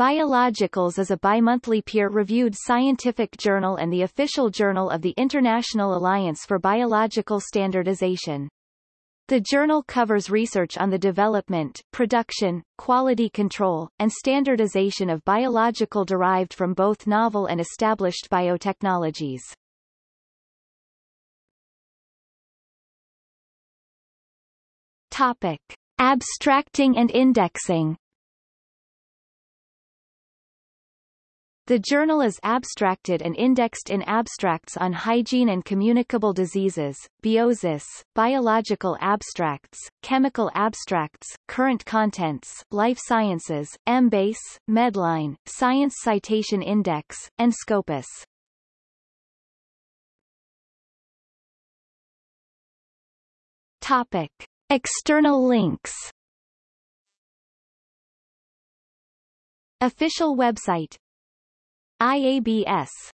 Biologicals is a bimonthly peer-reviewed scientific journal and the official journal of the International Alliance for Biological Standardization. The journal covers research on the development, production, quality control, and standardization of biological derived from both novel and established biotechnologies. Topic. Abstracting and indexing The journal is abstracted and indexed in abstracts on hygiene and communicable diseases, biosis, biological abstracts, chemical abstracts, current contents, life sciences, Embase, Medline, Science Citation Index, and Scopus. Topic. External links Official website IABS